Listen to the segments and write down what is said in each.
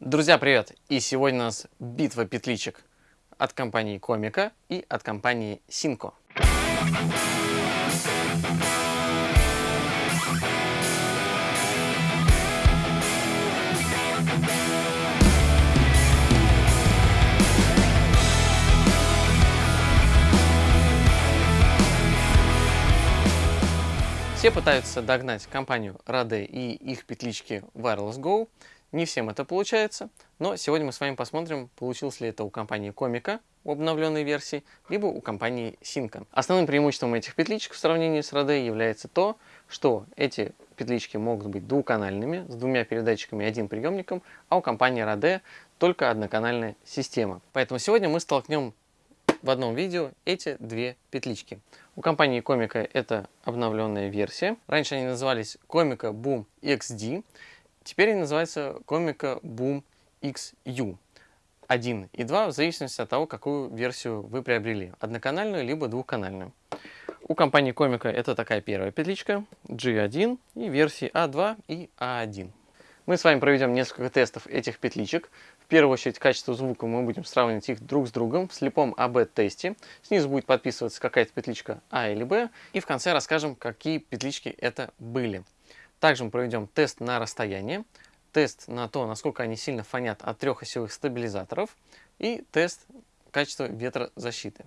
Друзья, привет! И сегодня у нас битва петличек от компании Комика и от компании Синко. Все пытаются догнать компанию Rade и их петлички Wireless Go. Не всем это получается, но сегодня мы с вами посмотрим, получилось ли это у компании Комика в обновленной версии, либо у компании Синка. Основным преимуществом этих петличек в сравнении с Rade является то, что эти петлички могут быть двухканальными, с двумя передатчиками и одним приемником, а у компании Rade только одноканальная система. Поэтому сегодня мы столкнем в одном видео эти две петлички. У компании Комика это обновленная версия. Раньше они назывались Комика Boom XD. Теперь они называются Комика Boom XU. 1 и 2 в зависимости от того, какую версию вы приобрели. Одноканальную либо двухканальную. У компании Комика это такая первая петличка G1 и версии A2 и A1. Мы с вами проведем несколько тестов этих петличек. В первую очередь качество звука мы будем сравнивать их друг с другом в слепом АБ-тесте. Снизу будет подписываться какая-то петличка А или Б. И в конце расскажем, какие петлички это были. Также мы проведем тест на расстояние, тест на то, насколько они сильно фонят от трехосевых стабилизаторов и тест качества ветрозащиты.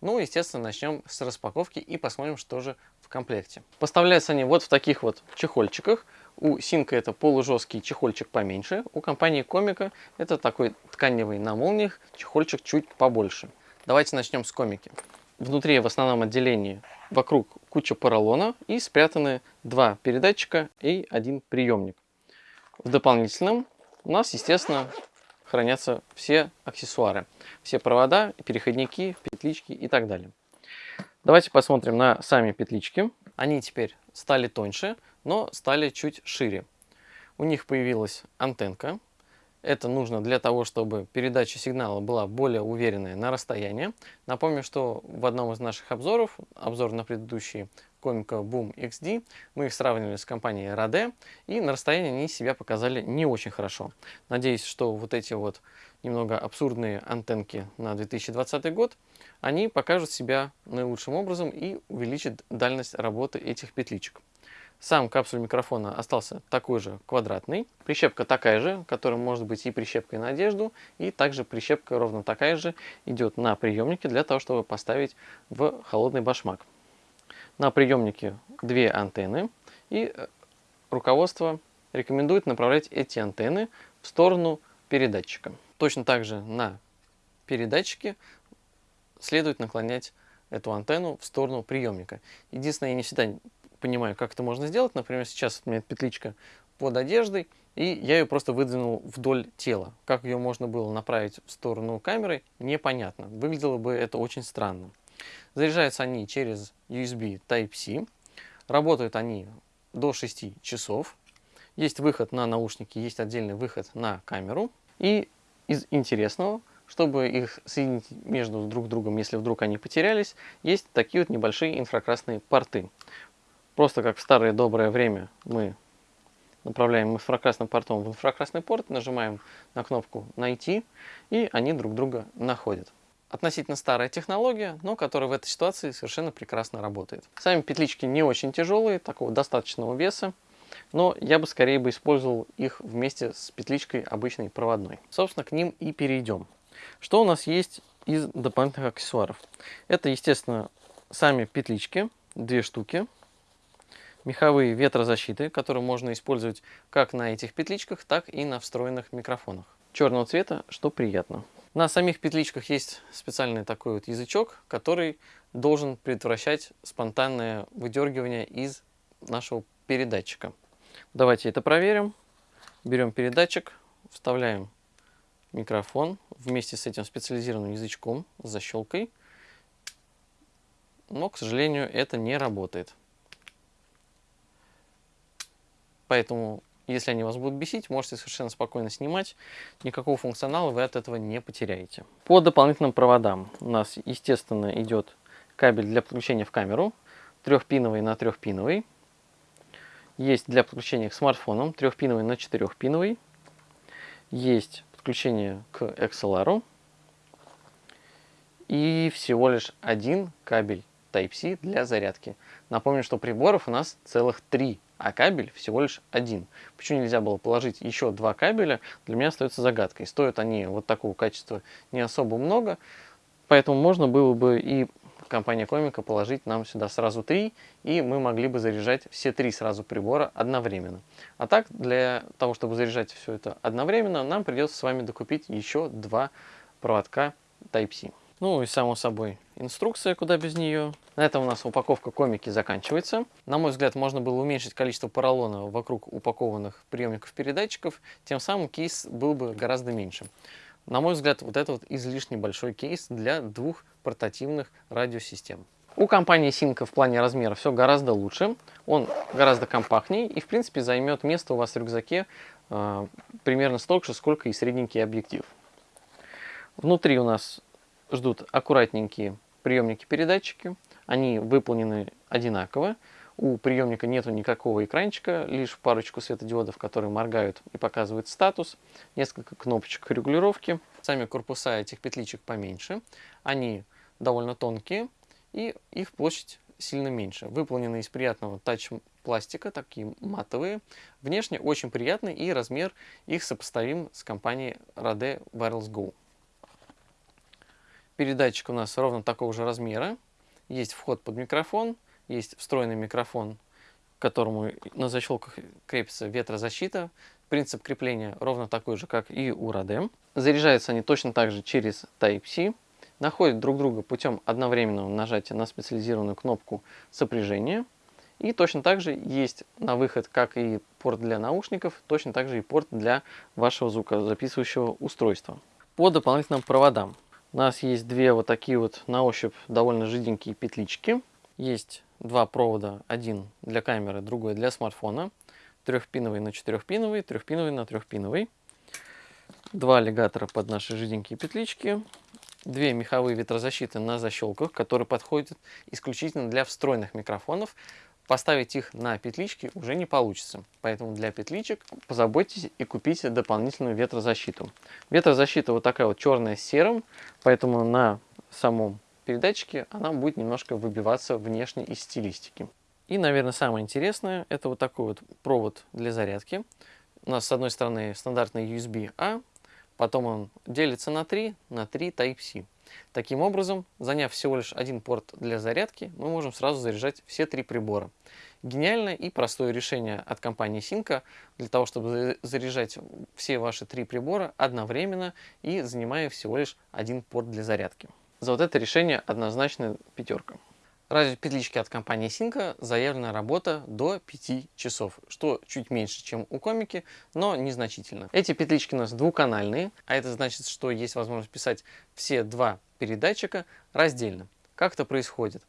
Ну, естественно, начнем с распаковки и посмотрим, что же в комплекте. Поставляются они вот в таких вот чехольчиках. У Синка это полужесткий чехольчик поменьше, у компании Комика это такой тканевый на молниях чехольчик чуть побольше. Давайте начнем с Комики. Внутри в основном отделении вокруг куча поролона и спрятаны два передатчика и один приемник. В дополнительном у нас, естественно, хранятся все аксессуары, все провода, переходники, петлички и так далее. Давайте посмотрим на сами петлички. Они теперь стали тоньше, но стали чуть шире. У них появилась антенка. Это нужно для того, чтобы передача сигнала была более уверенная на расстоянии. Напомню, что в одном из наших обзоров, обзор на предыдущие Comica Boom XD, мы их сравнивали с компанией Rode, и на расстоянии они себя показали не очень хорошо. Надеюсь, что вот эти вот немного абсурдные антенки на 2020 год, они покажут себя наилучшим образом и увеличат дальность работы этих петличек. Сам капсуль микрофона остался такой же квадратный. Прищепка такая же, которая может быть и прищепкой на одежду, и также прищепка ровно такая же идет на приемнике для того, чтобы поставить в холодный башмак. На приемнике две антенны, и э, руководство рекомендует направлять эти антенны в сторону передатчика. Точно так же на передатчике следует наклонять эту антенну в сторону приемника. Единственное, я не всегда понимаю, как это можно сделать. Например, сейчас у меня петличка под одеждой, и я ее просто выдвинул вдоль тела. Как ее можно было направить в сторону камеры, непонятно. Выглядело бы это очень странно. Заряжаются они через USB Type-C. Работают они до 6 часов. Есть выход на наушники, есть отдельный выход на камеру. И из интересного, чтобы их соединить между друг другом, если вдруг они потерялись, есть такие вот небольшие инфракрасные порты. Просто как в старое доброе время мы направляем инфракрасным портом в инфракрасный порт, нажимаем на кнопку «Найти», и они друг друга находят. Относительно старая технология, но которая в этой ситуации совершенно прекрасно работает. Сами петлички не очень тяжелые, такого достаточного веса, но я бы скорее бы использовал их вместе с петличкой обычной проводной. Собственно, к ним и перейдем. Что у нас есть из дополнительных аксессуаров? Это, естественно, сами петлички, две штуки, меховые ветрозащиты, которые можно использовать как на этих петличках, так и на встроенных микрофонах. Черного цвета, что приятно. На самих петличках есть специальный такой вот язычок, который должен предотвращать спонтанное выдергивание из нашего передатчика. Давайте это проверим. Берем передатчик, вставляем микрофон вместе с этим специализированным язычком с защелкой. Но, к сожалению, это не работает. Поэтому, если они вас будут бесить, можете совершенно спокойно снимать. Никакого функционала вы от этого не потеряете. По дополнительным проводам у нас, естественно, идет кабель для подключения в камеру. Трехпиновый на трехпиновый. Есть для подключения к смартфонам. Трехпиновый на четырехпиновый. есть подключение к XLR и всего лишь один кабель Type-C для зарядки. Напомню, что приборов у нас целых три, а кабель всего лишь один. Почему нельзя было положить еще два кабеля, для меня остается загадкой. Стоят они вот такого качества не особо много, поэтому можно было бы и компания Комика положить нам сюда сразу три, и мы могли бы заряжать все три сразу прибора одновременно. А так, для того, чтобы заряжать все это одновременно, нам придется с вами докупить еще два проводка Type-C. Ну и само собой инструкция, куда без нее. На этом у нас упаковка комики заканчивается. На мой взгляд, можно было уменьшить количество поролона вокруг упакованных приемников-передатчиков, тем самым кейс был бы гораздо меньше. На мой взгляд, вот это вот излишне большой кейс для двух портативных радиосистем. У компании Синка в плане размера все гораздо лучше, он гораздо компактнее и в принципе займет место у вас в рюкзаке э, примерно столько же, сколько и средненький объектив. Внутри у нас ждут аккуратненькие приемники-передатчики, они выполнены одинаково, у приемника нету никакого экранчика, лишь парочку светодиодов, которые моргают и показывают статус, несколько кнопочек регулировки. Сами корпуса этих петличек поменьше, они довольно тонкие и их площадь сильно меньше. Выполнены из приятного тач-пластика, такие матовые. Внешне очень приятный и размер их сопоставим с компанией Rode Wireless Go. Передатчик у нас ровно такого же размера. Есть вход под микрофон, есть встроенный микрофон, к которому на защелках крепится ветрозащита. Принцип крепления ровно такой же, как и у Rode. Заряжаются они точно так же через Type-C. Находят друг друга путем одновременного нажатия на специализированную кнопку сопряжения. И точно так же есть на выход, как и порт для наушников, точно так же и порт для вашего звукозаписывающего устройства. По дополнительным проводам. У нас есть две вот такие вот на ощупь довольно жиденькие петлички. Есть два провода, один для камеры, другой для смартфона. Трехпиновый на четырехпиновый, трехпиновый на трехпиновый. Два аллигатора под наши жиденькие петлички. Две меховые ветрозащиты на защелках, которые подходят исключительно для встроенных микрофонов. Поставить их на петлички уже не получится. Поэтому для петличек позаботьтесь и купите дополнительную ветрозащиту. Ветрозащита вот такая вот черная с серым, поэтому на самом передатчике она будет немножко выбиваться внешне из стилистики. И, наверное, самое интересное, это вот такой вот провод для зарядки. У нас с одной стороны стандартный USB-A, потом он делится на 3, на 3 Type-C. Таким образом, заняв всего лишь один порт для зарядки, мы можем сразу заряжать все три прибора. Гениальное и простое решение от компании Синка для того, чтобы заряжать все ваши три прибора одновременно и занимая всего лишь один порт для зарядки. За вот это решение однозначно пятерка. Ради петлички от компании Синка заявлена работа до 5 часов, что чуть меньше, чем у комики, но незначительно. Эти петлички у нас двухканальные, а это значит, что есть возможность писать все два передатчика раздельно. Как это происходит?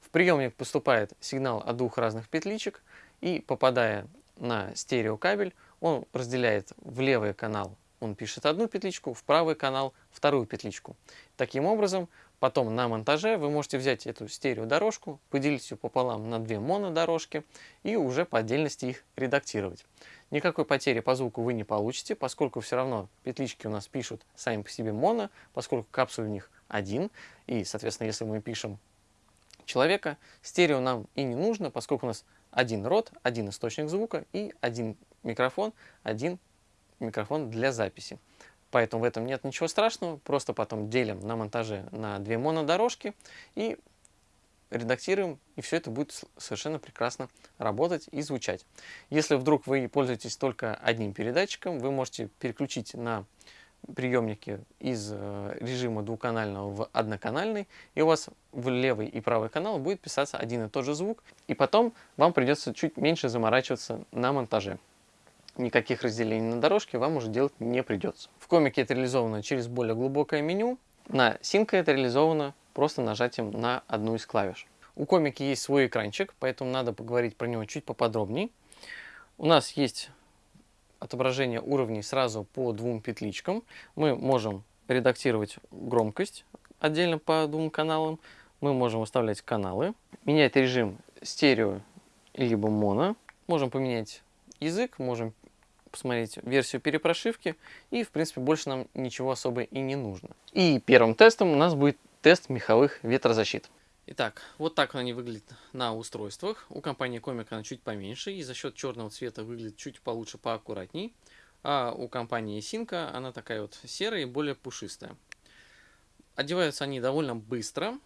В приемник поступает сигнал от двух разных петличек, и попадая на стереокабель, он разделяет в левый канал он пишет одну петличку, в правый канал вторую петличку. Таким образом, потом на монтаже вы можете взять эту стереодорожку, поделить ее пополам на две монодорожки и уже по отдельности их редактировать. Никакой потери по звуку вы не получите, поскольку все равно петлички у нас пишут сами по себе моно, поскольку капсуль у них один. И, соответственно, если мы пишем человека, стерео нам и не нужно, поскольку у нас один рот, один источник звука и один микрофон, один микрофон для записи. Поэтому в этом нет ничего страшного, просто потом делим на монтаже на две монодорожки и редактируем, и все это будет совершенно прекрасно работать и звучать. Если вдруг вы пользуетесь только одним передатчиком, вы можете переключить на приемники из э, режима двухканального в одноканальный, и у вас в левый и правый канал будет писаться один и тот же звук, и потом вам придется чуть меньше заморачиваться на монтаже никаких разделений на дорожке вам уже делать не придется. В комике это реализовано через более глубокое меню. На синка это реализовано просто нажатием на одну из клавиш. У комики есть свой экранчик, поэтому надо поговорить про него чуть поподробнее. У нас есть отображение уровней сразу по двум петличкам. Мы можем редактировать громкость отдельно по двум каналам. Мы можем выставлять каналы, менять режим стерео либо моно. Можем поменять язык, можем посмотреть версию перепрошивки, и, в принципе, больше нам ничего особо и не нужно. И первым тестом у нас будет тест меховых ветрозащит. Итак, вот так они выглядят на устройствах. У компании Comic она чуть поменьше, и за счет черного цвета выглядит чуть получше, поаккуратней. А у компании Синка она такая вот серая и более пушистая. Одеваются они довольно быстро,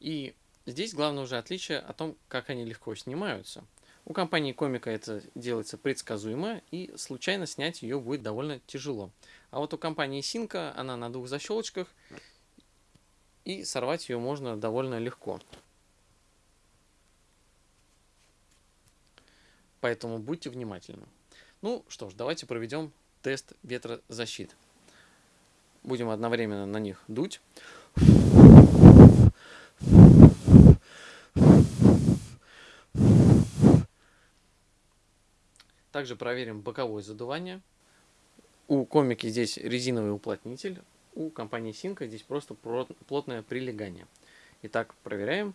и здесь главное уже отличие о том, как они легко снимаются. У компании Комика это делается предсказуемо, и случайно снять ее будет довольно тяжело. А вот у компании Синка она на двух защелочках, и сорвать ее можно довольно легко. Поэтому будьте внимательны. Ну что ж, давайте проведем тест ветрозащит. Будем одновременно на них дуть. Также проверим боковое задувание. У комики здесь резиновый уплотнитель, у компании Синка здесь просто плотное прилегание. Итак, проверяем.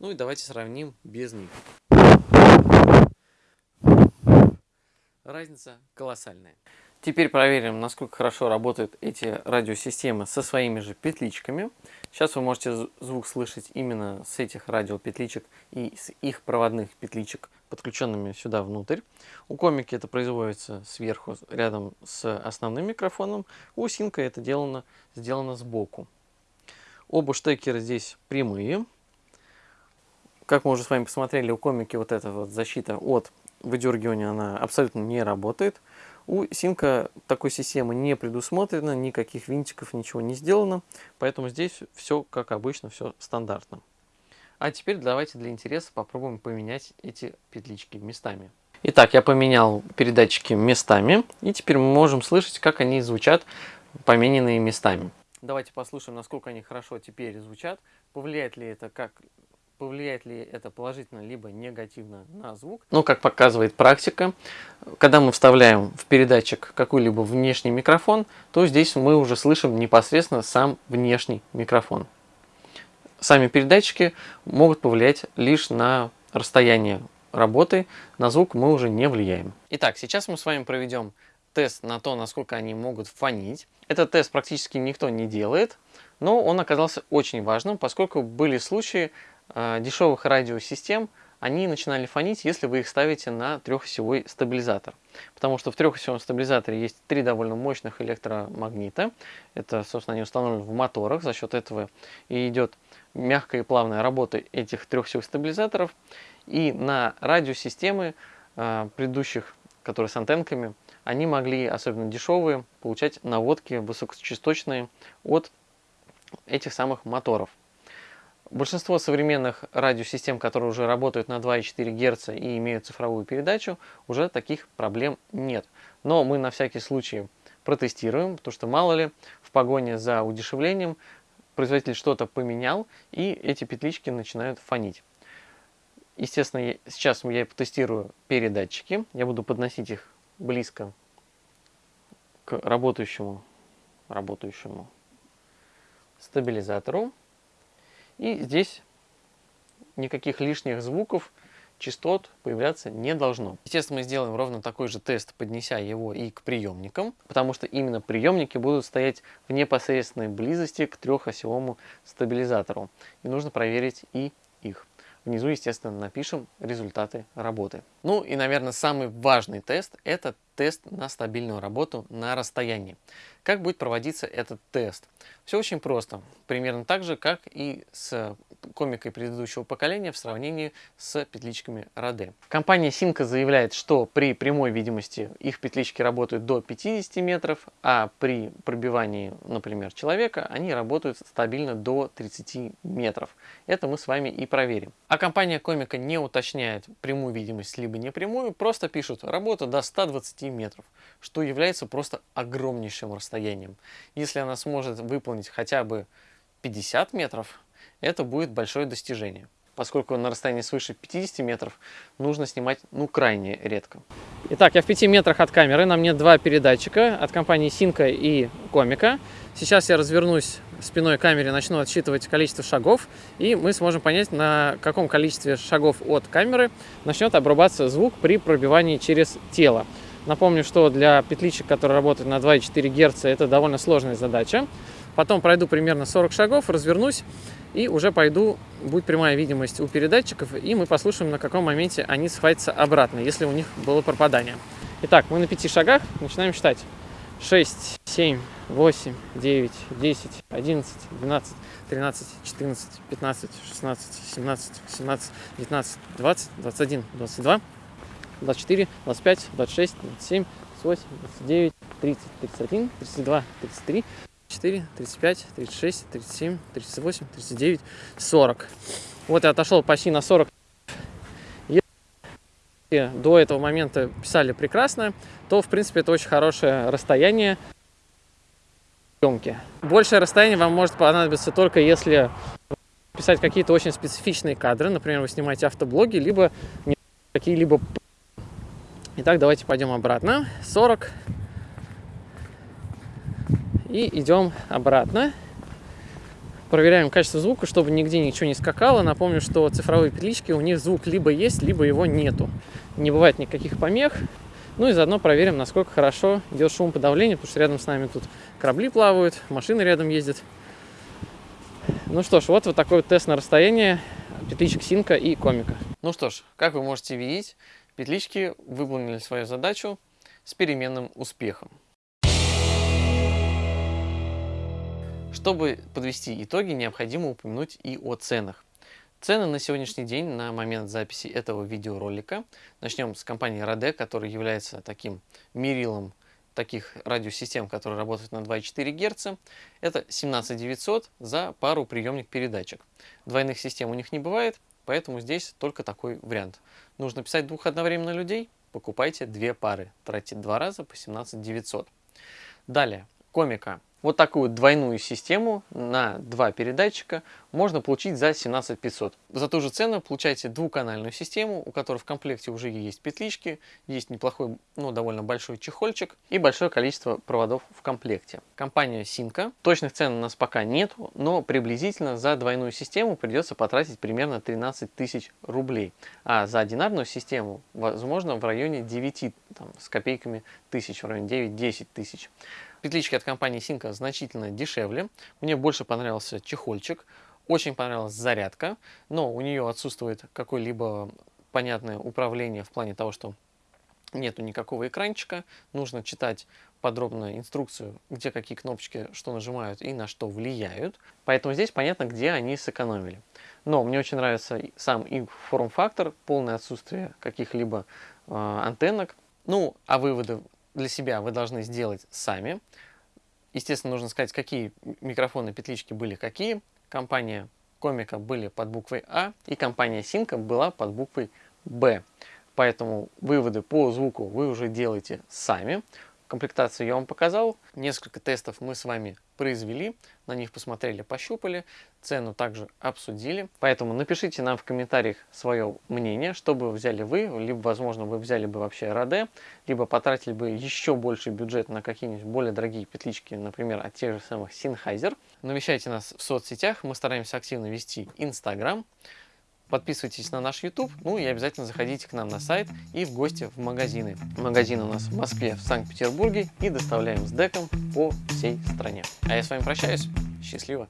Ну и давайте сравним без них. Разница колоссальная. Теперь проверим, насколько хорошо работают эти радиосистемы со своими же петличками. Сейчас вы можете звук слышать именно с этих радиопетличек и с их проводных петличек, подключенными сюда внутрь. У комики это производится сверху, рядом с основным микрофоном. У синка это делано, сделано сбоку. Оба штекера здесь прямые. Как мы уже с вами посмотрели, у комики вот эта вот защита от выдергивания она абсолютно не работает. У Синка такой системы не предусмотрено, никаких винтиков, ничего не сделано, поэтому здесь все как обычно, все стандартно. А теперь давайте для интереса попробуем поменять эти петлички местами. Итак, я поменял передатчики местами, и теперь мы можем слышать, как они звучат, помененные местами. Давайте послушаем, насколько они хорошо теперь звучат, повлияет ли это как повлияет ли это положительно либо негативно на звук. Но, как показывает практика, когда мы вставляем в передатчик какой-либо внешний микрофон, то здесь мы уже слышим непосредственно сам внешний микрофон. Сами передатчики могут повлиять лишь на расстояние работы, на звук мы уже не влияем. Итак, сейчас мы с вами проведем тест на то, насколько они могут фонить. Этот тест практически никто не делает, но он оказался очень важным, поскольку были случаи, дешевых радиосистем, они начинали фонить, если вы их ставите на трехосевой стабилизатор. Потому что в трехосевом стабилизаторе есть три довольно мощных электромагнита. Это, собственно, они установлены в моторах. За счет этого и идет мягкая и плавная работа этих трехосевых стабилизаторов. И на радиосистемы э, предыдущих, которые с антенками, они могли, особенно дешевые, получать наводки высокочасточные от этих самых моторов. Большинство современных радиосистем, которые уже работают на 2,4 Гц и имеют цифровую передачу, уже таких проблем нет. Но мы на всякий случай протестируем, потому что мало ли в погоне за удешевлением производитель что-то поменял и эти петлички начинают фонить. Естественно, сейчас я потестирую передатчики, я буду подносить их близко к работающему, работающему стабилизатору. И здесь никаких лишних звуков, частот появляться не должно. Естественно, мы сделаем ровно такой же тест, поднеся его и к приемникам, потому что именно приемники будут стоять в непосредственной близости к трехосевому стабилизатору. И нужно проверить и их. Внизу, естественно, напишем результаты работы. Ну и, наверное, самый важный тест – это тест на стабильную работу на расстоянии. Как будет проводиться этот тест? Все очень просто. Примерно так же, как и с комикой предыдущего поколения в сравнении с петличками Rode. Компания Simco заявляет, что при прямой видимости их петлички работают до 50 метров, а при пробивании, например, человека, они работают стабильно до 30 метров. Это мы с вами и проверим. А компания Комика не уточняет прямую видимость либо непрямую, просто пишут работа до 120 метров, что является просто огромнейшим расстоянием. Если она сможет выполнить хотя бы 50 метров, это будет большое достижение. Поскольку на расстоянии свыше 50 метров нужно снимать ну крайне редко. Итак, я в 5 метрах от камеры, на мне два передатчика от компании Синка и Комика. Сейчас я развернусь спиной камере начну отсчитывать количество шагов, и мы сможем понять, на каком количестве шагов от камеры начнет обрубаться звук при пробивании через тело. Напомню, что для петличек, которые работают на 2,4 Гц, это довольно сложная задача. Потом пройду примерно 40 шагов, развернусь и уже пойду, будет прямая видимость у передатчиков, и мы послушаем, на каком моменте они схватятся обратно, если у них было пропадание. Итак, мы на 5 шагах, начинаем считать. 6, 7, 8, 9, 10, 11, 12, 13, 14, 15, 16, 17, 17, 19, 20, 21, 22, 24, 25, 26, 27, 28, 29, 30, 31, 32, 33, 34, 35, 36, 37, 38, 39, 40. Вот я отошел почти на 40. Если до этого момента писали прекрасно, то, в принципе, это очень хорошее расстояние съемки. Большее расстояние вам может понадобиться только если писать какие-то очень специфичные кадры. Например, вы снимаете автоблоги, либо какие-либо... Итак, давайте пойдем обратно. 40, и идем обратно. Проверяем качество звука, чтобы нигде ничего не скакало. Напомню, что цифровые петлички, у них звук либо есть, либо его нету. Не бывает никаких помех. Ну и заодно проверим, насколько хорошо идет шумоподавление, потому что рядом с нами тут корабли плавают, машины рядом ездят. Ну что ж, вот вот такой вот тест на расстояние петличек Синка и Комика. Ну что ж, как вы можете видеть, петлички выполнили свою задачу с переменным успехом. Чтобы подвести итоги, необходимо упомянуть и о ценах. Цены на сегодняшний день, на момент записи этого видеоролика, начнем с компании Rode, которая является таким мерилом таких радиосистем, которые работают на 2,4 Гц. Это 17 900 за пару приемник передатчик. Двойных систем у них не бывает, поэтому здесь только такой вариант. Нужно писать двух одновременно людей, покупайте две пары, тратите два раза по 17 900. Далее, комика вот такую двойную систему на два передатчика можно получить за 17 500. За ту же цену получаете двухканальную систему, у которой в комплекте уже есть петлички, есть неплохой, ну довольно большой чехольчик и большое количество проводов в комплекте. Компания Синка. Точных цен у нас пока нет, но приблизительно за двойную систему придется потратить примерно 13 тысяч рублей. А за одинарную систему, возможно, в районе 9 там, с копейками тысяч, в районе 9-10 тысяч. Петлички от компании Синка значительно дешевле. Мне больше понравился чехольчик. Очень понравилась зарядка, но у нее отсутствует какое-либо понятное управление в плане того, что нету никакого экранчика. Нужно читать подробную инструкцию, где какие кнопочки что нажимают и на что влияют. Поэтому здесь понятно, где они сэкономили. Но мне очень нравится сам их форм-фактор, полное отсутствие каких-либо э, антеннок. Ну, а выводы для себя вы должны сделать сами. Естественно, нужно сказать, какие микрофоны петлички были какие. Компания Комика были под буквой А, и компания Синка была под буквой Б. Поэтому выводы по звуку вы уже делаете сами. Комплектацию я вам показал. Несколько тестов мы с вами произвели. На них посмотрели, пощупали. Цену также обсудили. Поэтому напишите нам в комментариях свое мнение, что бы взяли вы. Либо, возможно, вы взяли бы вообще Раде. Либо потратили бы еще больше бюджет на какие-нибудь более дорогие петлички. Например, от тех же самых Sennheiser. Навещайте нас в соцсетях. Мы стараемся активно вести Instagram. Подписывайтесь на наш YouTube, ну и обязательно заходите к нам на сайт и в гости в магазины. Магазин у нас в Москве, в Санкт-Петербурге и доставляем с деком по всей стране. А я с вами прощаюсь. Счастливо!